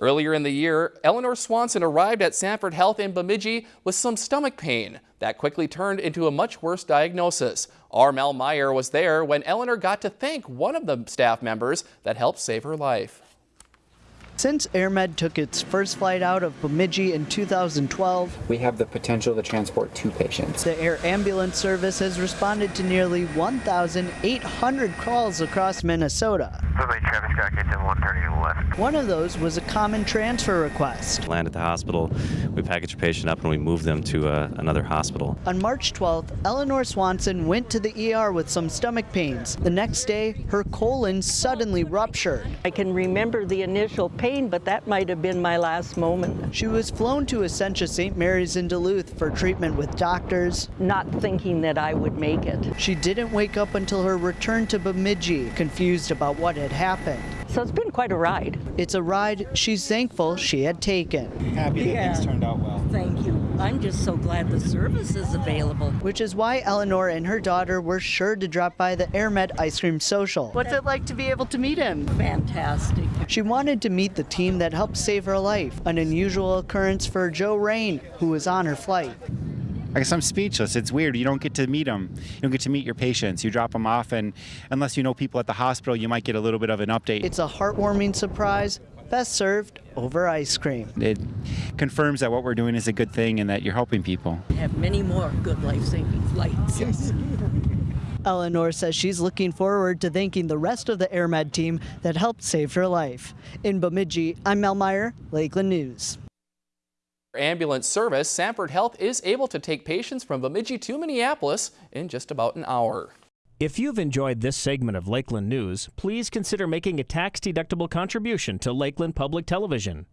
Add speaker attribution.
Speaker 1: Earlier in the year, Eleanor Swanson arrived at Sanford Health in Bemidji with some stomach pain. That quickly turned into a much worse diagnosis. Armel Meyer was there when Eleanor got to thank one of the staff members that helped save her life.
Speaker 2: Since AirMed took its first flight out of Bemidji in 2012,
Speaker 3: we have the potential to transport two patients.
Speaker 2: The air ambulance service has responded to nearly 1,800 calls across Minnesota.
Speaker 4: Travis Scott gets in 130 left.
Speaker 2: One of those was a common transfer request.
Speaker 5: Land at the hospital, we package a patient up and we move them to uh, another hospital.
Speaker 2: On March 12th, Eleanor Swanson went to the ER with some stomach pains. The next day, her colon suddenly ruptured.
Speaker 6: I can remember the initial pain pain, but that might have been my last moment.
Speaker 2: She was flown to Essentia St. Mary's in Duluth for treatment with doctors.
Speaker 6: Not thinking that I would make it.
Speaker 2: She didn't wake up until her return to Bemidji, confused about what had happened.
Speaker 6: So it's been quite a ride.
Speaker 2: It's a ride she's thankful she had taken.
Speaker 3: Happy that yeah. things turned out well.
Speaker 6: Thank you. I'm just so glad the service is available.
Speaker 2: Which is why Eleanor and her daughter were sure to drop by the AirMed Ice Cream Social. What's it like to be able to meet him?
Speaker 6: Fantastic.
Speaker 2: She wanted to meet the team that helped save her life, an unusual occurrence for Joe Rain, who was on her flight.
Speaker 7: I guess I'm speechless. It's weird. You don't get to meet them. You don't get to meet your patients. You drop them off, and unless you know people at the hospital, you might get a little bit of an update.
Speaker 2: It's a heartwarming surprise, best served over ice cream.
Speaker 7: It confirms that what we're doing is a good thing and that you're helping people.
Speaker 6: Have many more good life-saving flights. Yes.
Speaker 2: Eleanor says she's looking forward to thanking the rest of the AirMed team that helped save her life. In Bemidji, I'm Mel Meyer, Lakeland News
Speaker 1: ambulance service, Sanford Health is able to take patients from Bemidji to Minneapolis in just about an hour.
Speaker 8: If you've enjoyed this segment of Lakeland News, please consider making a tax-deductible contribution to Lakeland Public Television.